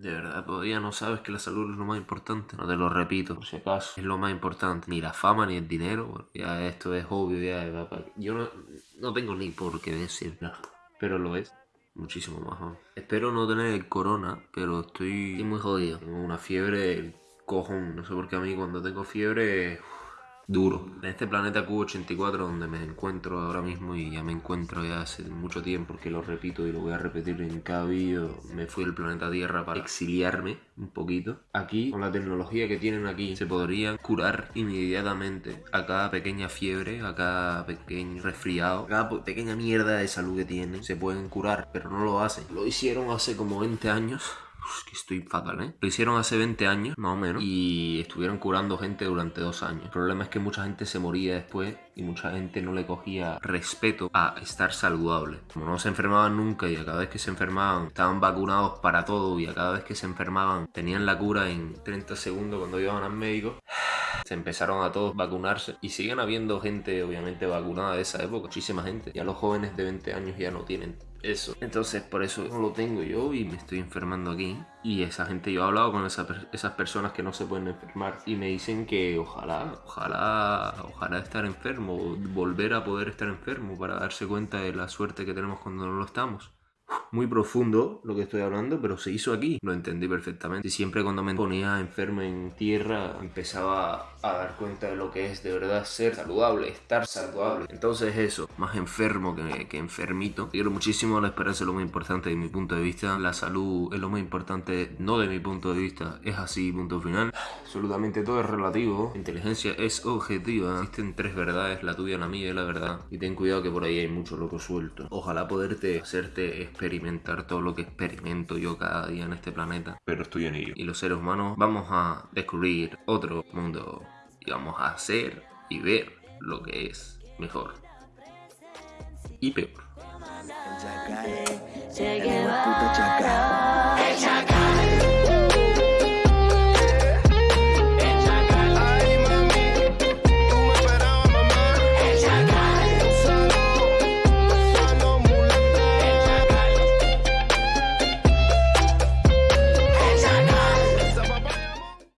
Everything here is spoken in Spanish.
De verdad, todavía no sabes que la salud es lo más importante. No te lo repito, por si acaso. Es lo más importante. Ni la fama ni el dinero. Ya esto es obvio, ya. Yo no, no tengo ni por qué decirlo. Pero lo es. Muchísimo más. Espero no tener el corona, pero estoy, muy jodido. Tengo una fiebre cojón. No sé por qué a mí cuando tengo fiebre duro. En este planeta Q84 donde me encuentro ahora mismo y ya me encuentro ya hace mucho tiempo porque lo repito y lo voy a repetir en cada vídeo, me fui al planeta Tierra para exiliarme un poquito. Aquí, con la tecnología que tienen aquí, se podrían curar inmediatamente a cada pequeña fiebre, a cada pequeño resfriado, a cada pequeña mierda de salud que tienen, se pueden curar, pero no lo hacen. Lo hicieron hace como 20 años que estoy fatal, ¿eh? Lo hicieron hace 20 años, más o menos, y estuvieron curando gente durante dos años. El problema es que mucha gente se moría después y mucha gente no le cogía respeto a estar saludable. Como no se enfermaban nunca y a cada vez que se enfermaban estaban vacunados para todo y a cada vez que se enfermaban tenían la cura en 30 segundos cuando iban al médico, se empezaron a todos vacunarse y siguen habiendo gente obviamente vacunada de esa época, muchísima gente. Ya los jóvenes de 20 años ya no tienen eso. Entonces por eso no lo tengo yo y me estoy enfermando aquí. Y esa gente, yo he hablado con esas personas que no se pueden enfermar y me dicen que ojalá, ojalá, ojalá estar enfermo, volver a poder estar enfermo para darse cuenta de la suerte que tenemos cuando no lo estamos muy profundo lo que estoy hablando, pero se hizo aquí. Lo entendí perfectamente. Y siempre cuando me ponía enfermo en tierra, empezaba a dar cuenta de lo que es de verdad ser saludable, estar saludable. Entonces eso, más enfermo que, que enfermito. Quiero muchísimo, la esperanza es lo más importante de mi punto de vista. La salud es lo más importante, no de mi punto de vista. Es así, punto final. Absolutamente todo es relativo. inteligencia es objetiva. Existen tres verdades, la tuya, la mía y la verdad. Y ten cuidado que por ahí hay mucho loco suelto. Ojalá poderte hacerte experimentar todo lo que experimento yo cada día en este planeta. Pero estoy en ello. Y los seres humanos vamos a descubrir otro mundo y vamos a hacer y ver lo que es mejor y peor.